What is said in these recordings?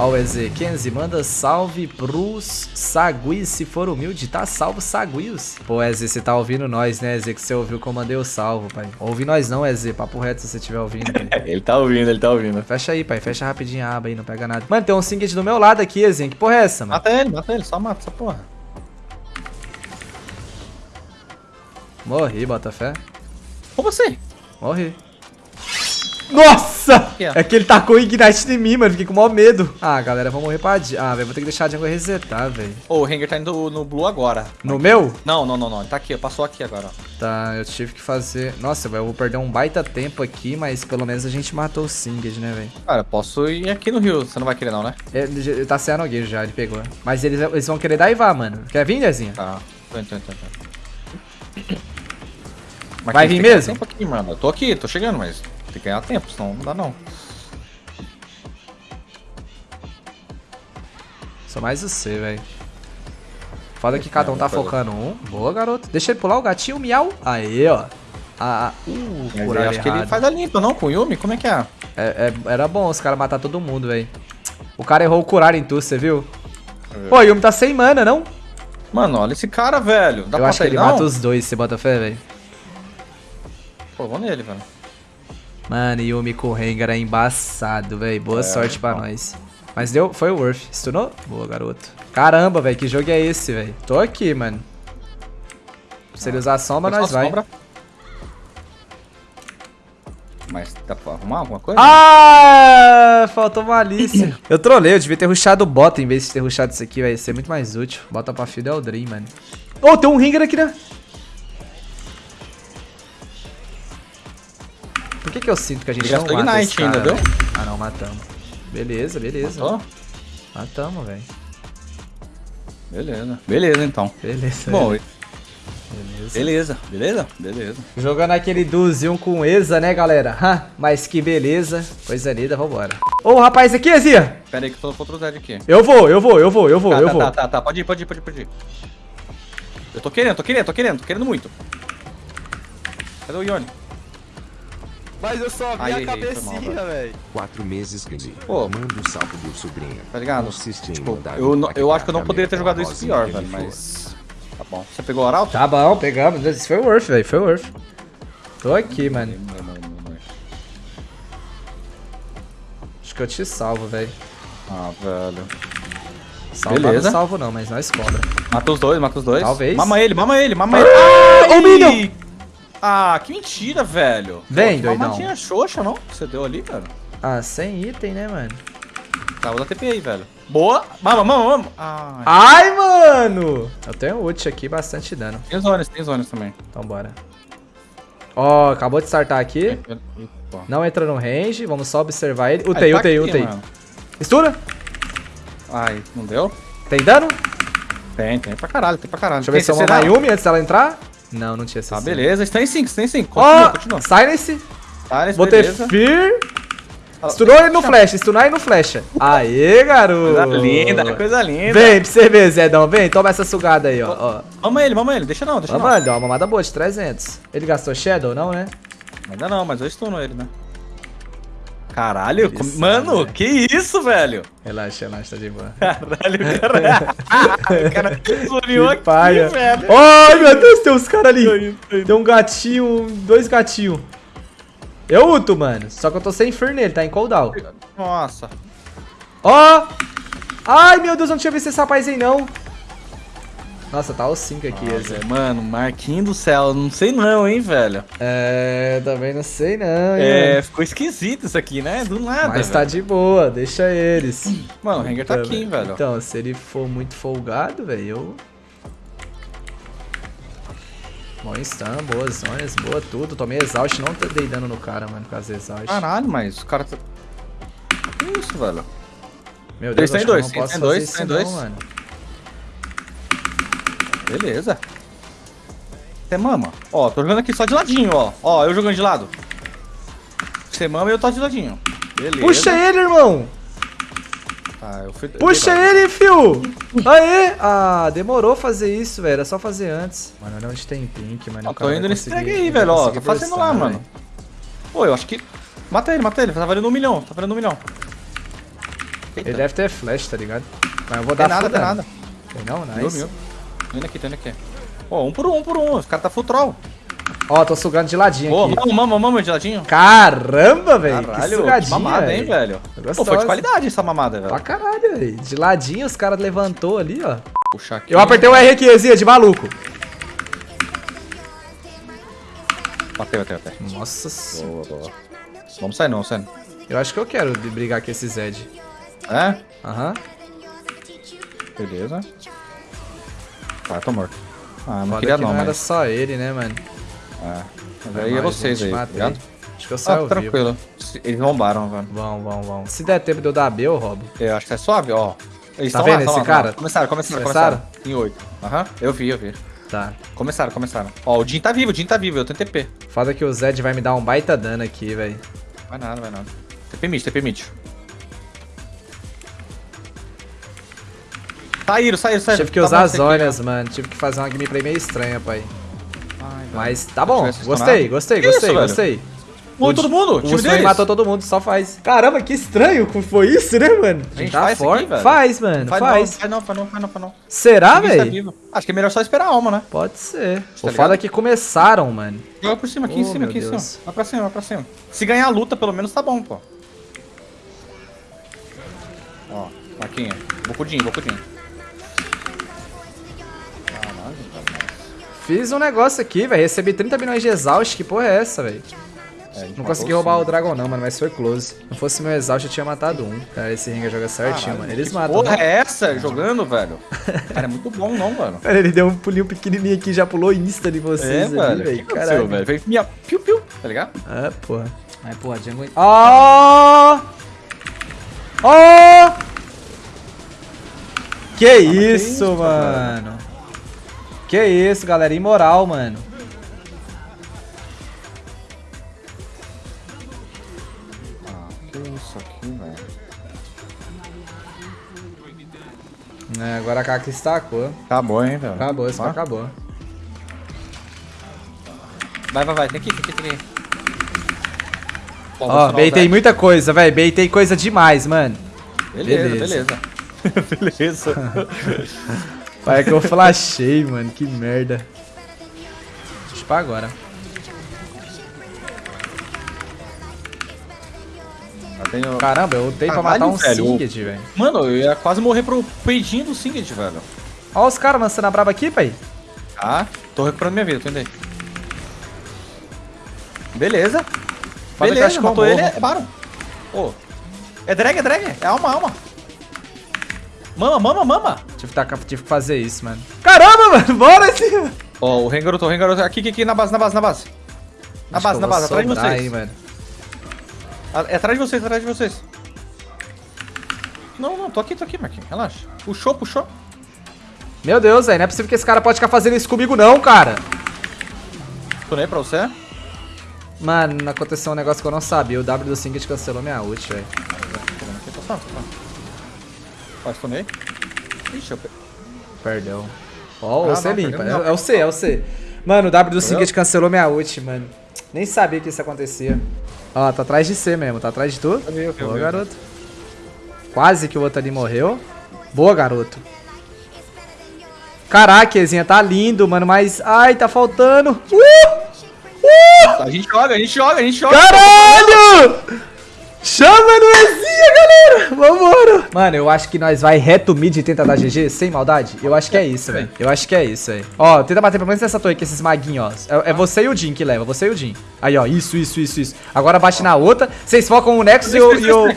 Ó o EZ. Kenzie, manda salve pros Saguios, se for humilde. Tá salvo, Saguios. Pô, EZ, você tá ouvindo nós, né, EZ? Que você ouviu que eu mandei o salvo, pai. Ouvi nós não, EZ. Papo reto se você estiver ouvindo. Pai. ele tá ouvindo, ele tá ouvindo. Fecha aí, pai. Fecha rapidinho a aba aí, não pega nada. Mano, tem um Singed do meu lado aqui, EZ. Que porra é essa, mano? Mata ele, mata ele. Só mata essa porra. Morri, Botafé. Com você. Morri. Nossa! É que ele tacou Ignite em mim, mano. Fiquei com o maior medo. Ah, galera, vamos morrer pra... Ah, velho, vou ter que deixar a jungle resetar, velho. Ô, oh, o Ranger tá indo no Blue agora. No meu? Não, não, não, não. Ele tá aqui, passou aqui agora. Tá, eu tive que fazer... Nossa, velho, eu vou perder um baita tempo aqui, mas pelo menos a gente matou o Singed, né, velho? Cara, eu posso ir aqui no rio. Você não vai querer não, né? Ele, ele tá sem anogueiro já, ele pegou. Mas eles, eles vão querer daivar, mano. Quer vir, Dezinha? Tá. Tô tô tô indo. Vai vir mesmo? Aqui, mano. Eu tô aqui, tô chegando, mas tem que ganhar tempo, senão não dá não. Só mais você, velho. Foda que cada um tá focando um. Boa, garoto. Deixa ele pular o gatinho, miau. Aí, ó. Ah, uh, eu acho errado. que ele faz a limpa, não? Com o Yumi? Como é que é? é, é era bom os caras matar todo mundo, velho. O cara errou o curar em tu, você viu? É. Pô, o Yumi tá sem mana, não? Mano, olha esse cara, velho. Dá eu acho que ele não? mata os dois, você bota fé, velho. Pô, vou nele, velho. Mano, Yumi com o Rengar é embaçado, velho. Boa é, sorte pra nós. Mas deu, foi o Worth. Stunou? Boa, garoto. Caramba, velho, que jogo é esse, velho? Tô aqui, mano. Se ele usar sombra, nós vai. Sombra. Mas dá pra arrumar alguma coisa? Ah, faltou malícia. eu trolei, eu devia ter rushado o bota em vez de ter rushado isso aqui, vai ser muito mais útil. Bota pra field é o Dream, mano. Oh, tem um Ringer aqui, né? Por que que eu sinto que a gente não mata Ignite esse cara, ainda, viu? Ah, não, matamos. Beleza, beleza. Matou? Matamos, velho. Beleza. Beleza, então. Beleza. Bom, beleza. Beleza, beleza, beleza. Jogando aquele duzinho com Eza, né, galera? Ha, mas que beleza. Coisa linda, vambora. Ô, o rapaz aqui, Ezia. Pera aí que eu tô contra o Zed aqui. Eu vou, eu vou, eu vou, eu vou, tá, eu tá, vou. Tá, tá, tá, pode ir, pode ir, pode ir, pode ir. Eu tô querendo, tô querendo, tô querendo, tô querendo muito. Cadê o Yone? Mas eu só vi Ai, a cabecinha, velho. Quatro meses, Kenzie. Pô, manda um salve do sobrinho. Tá ligado? Tipo, eu, eu acho que eu não poderia ter jogado isso pior, velho, mas... Tá bom. Você pegou o Arauto? Tá bom, pegamos. Isso foi worth, velho, foi worth. Tô aqui, mano. Acho que eu te salvo, velho. Ah, velho. Salvar Beleza. não salvo não, mas nós cobra. Mata os dois, mata os dois. Talvez. Mama ele, mama ele, mama ele. Ah, o Minion! Ah, que mentira, velho. Vem, Pô, doidão. Tinha xoxa, não? Que você deu ali, cara. Ah, sem item, né, mano? Tá, vou dar TP aí, velho. Boa. Mama, mama, mama. Ai, Ai mano. Eu tenho ult aqui, bastante dano. Tem zonas, tem zonas também. Então bora. Ó, acabou de startar aqui. Não entra no range, vamos só observar ele. Utei, utei, tá utei. Mistura. Ai, não deu? Tem dano? Tem, tem pra caralho, tem pra caralho. Deixa eu ver se eu vou Yumi antes dela entrar. Não, não tinha CC. Tá, beleza. Está em 5, está em 5. Continua, oh, continua. Silence. Silence, Vou beleza. ter Fear. Stunou ele no flash, stunar ele no flash. Aê, garoto. Coisa linda, coisa linda. Vem pra você ver, Zedão. Vem, toma essa sugada aí, ó. Mama ele, mama ele. Deixa não, deixa Mama, não. Dá uma mamada boa de 300. Ele gastou Shadow, não, né? Ainda não, mas eu stuno ele, né? Caralho, mano, que isso, velho? Relaxa, relaxa, tá de boa. Caralho, caralho. o cara zoniou aqui, paia. velho. Ai, meu Deus, tem uns caras ali. Tem um gatinho, dois gatinhos. Eu uto, mano. Só que eu tô sem fur nele, tá em cooldown. Nossa. Ó. Ai, meu Deus, eu não tinha visto esse rapaz aí, não. Nossa, tá o 5 aqui. Nossa, mano, Marquinho do céu, não sei não, hein, velho. É, também não sei não, hein, É, mano. ficou esquisito isso aqui, né? Do nada, Mas velho. tá de boa, deixa eles. Mano, o Rengar tá aqui, hein, velho. Então, se ele for muito folgado, velho, eu... Bom stun, boas zonas, boa tudo. Tomei exaust, não dei dano no cara, mano, por causa exaust. Caralho, mas o cara tá... Que isso, velho? Meu Deus, tem dois, tem dois, tem dois. mano. Beleza. Você mama. Ó, tô jogando aqui só de ladinho, ó. Ó, eu jogando de lado. Você mama e eu tô de ladinho. Beleza. Puxa ele, irmão. Tá, eu fui... Puxa ele, fio. Aê. Ah, demorou fazer isso, velho. Era só fazer antes. Mano, olha onde tem pink, mano. Ó, tô indo nesse tag aí, velho. Ó, tô fazendo lá, mano. Pô, eu acho que... Mata ele, mata ele. Tá valendo um milhão. Tá valendo um milhão. Ele deve ter flash, tá ligado? Mas eu vou dar nada, tem nada. Tem não? Nice. Indo aqui, tô indo aqui. Ó, um por um, um por um. Os caras tá full troll. Ó, tô sugando de ladinho Ô, aqui. mama, mama, mama de ladinho. Caramba, velho. Que Caralho, sugadinha, mamada, hein, velho? Pô, foi de qualidade essa mamada, Pra velho. caralho, velho. De ladinho os caras levantou ali, ó. Puxar aqui. Eu apertei o R aqui, Ezia, de maluco. Bateu, bateu, bateu. Nossa senhora. Boa, boa. Vamos sair não, saindo. Eu acho que eu quero brigar com esse Zed. É? Aham. Beleza. Tá, tô morto. Ah, não Foda queria que não, não era mas... só ele, né, mano? É. Mas aí é vocês aí, matei. ligado? Acho que eu Ah, saio vivo. tranquilo. Se- Eles bombaram, velho. Vão, vão, vão. Se der tempo de eu dar B, eu roubo. Eu acho que é suave, ó. Eles Tá vendo lá, esse lá, cara? lá. Começaram, começaram, Começaram? começaram. Em 8. Aham, eu vi, eu vi. Tá. Começaram, começaram. Ó, o Jin tá vivo, o Jin tá vivo, eu tenho TP. Foda que o Zed vai me dar um baita dano aqui, velho. Vai nada, vai nada. TP mid, TP mid. Saíram, saíram, saíram. Tive que Tá usar as esse aqui, mano. Tive que fazer uma gameplay meio estranha, pai. Ai. Mas tá bom. Gostei, gostei, Que gostei, isso, gostei. Morreu todo mundo, o time deles. matou todo mundo, só faz. Caramba, que estranho foi isso, né, mano? A gente tá faz forte. aqui, velho? faz, mano, Faz, faz. Não, faz não, faz não, faz não. Será, tá velho? Acho que é melhor só esperar a alma, né? Pode ser. Tá o foda é que começaram, mano. Joga por cima, aqui Oh, em cima, aqui em cima. Vai pra cima, vai pra cima. Se ganhar a luta, pelo menos tá bom, pô. Ó, Marquinha. Bocudinho, bocudinho. Fiz um negócio aqui, velho. Recebi 30 milhões de exaust. Que porra é essa, velho? É, Não consegui o roubar o Sim. Dragon não, mano, mas foi close. Se não fosse meu exaust, eu tinha matado um. Cara, esse Ringa joga certinho, Caralho, mano. Eles que matam. Porra, né? é essa jogando, velho? Cara, é muito bom, não, mano. Cara, ele deu um pulinho pequenininho aqui, já pulou insta de É, vocês ali, velho. velho. que aconteceu, Caralho. velho? Veio minha piu-piu, tá ligado? Ah, porra. Ai, porra, Django... Ó! Ó! Que isso, isso, mano? Que isso, galera. Imoral, mano. Ah, que isso aqui, velho. É, agora a Kaka estacou. Acabou, hein, velho. Acabou, isso Ó. acabou. Vai, vai, vai. Tem que ir, tem que ir, Ó, acionar o beitei Zed. muita coisa, velho. Beitei coisa demais, mano. Beleza, Beleza. beleza. beleza. Pai, é que eu flashei, mano. Que merda. Deixa eu pra agora. Eu tenho... Caramba, eu dei pra matar um velho. Singed, velho. Mano, eu ia quase morrer pro peidinho do Singed, velho. Ó os caras lançando a braba aqui, pai. Tá? Tô recuperando minha vida, tô indo aí. Beleza. Beleza, matou ele, é Baron. Ô. É drag, é drag. É alma, alma. Mama, mama, mama. Tive que, tacar- tive que fazer isso, mano. Caramba, mano. Bora sim. Ó, o Rengaroto, o Rengaroto. Aqui, aqui, aqui, na base, na base, na base. Na Acho base, na base, atrás de vocês. hein, mano. Ah, É atrás de vocês, atrás de vocês. Não, não, tô aqui, tô aqui, Marquinhos. Relaxa. Puxou, puxou. Meu Deus, velho. Não é possível que esse cara pode ficar fazendo isso comigo, não, cara. Tunei pra você. Mano, aconteceu um negócio que eu não sabia. O W do Singed cancelou minha ult, velho. Ó, tunei. Ixi, eu... pe- Perdão. Ó, Ah, você não, limpa. É, não. é o C, é o C. Mano, o W do? Singed cancelou minha ult, mano. Nem sabia que isso acontecia. Ó, tá atrás de C mesmo. Tá atrás de tu. Eu Boa, vi. garoto. Quase que o outro ali morreu. Boa, garoto. Caraca, Ezinha, tá lindo, mano, mas... Ai, tá faltando. Uh! Uh! A gente joga, a gente joga, a gente joga. Caralho! Chama no Ezinha, galera! Vambora! Mano, eu acho que nós vai reto mid e tenta dar GG, sem maldade. Eu acho que é isso, velho. Eu acho que é isso, velho. Ó, tenta bater pelo menos nessa torre aqui, esses maguinhos, ó. É, é você e o Jin que leva, você e o Jin. Aí, ó, isso, isso, isso, isso. Agora bate na outra. Vocês focam o Nexus e eu... E eu...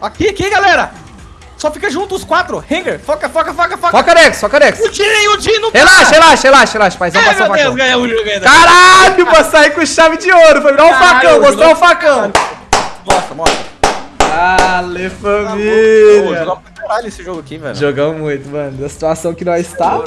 Aqui, aqui, galera. Só fica junto os quatro. Hanger, foca, foca, foca, foca. Foca Nexus, foca Nexus. O Jin, o Jin não tá. Relaxa, relaxa, relaxa, relaxa, paizão. Ai, meu Deus, ganhamos o jogo ainda. Caralho, pra sair com chave de ouro. Foi virar um facão, mostrar jogou- um facão. Mostra, mostra. Dale, Pô, família. jogamos pra caralho esse jogo aqui, velho. Jogamos muito, mano. Da situação que nós estávamos.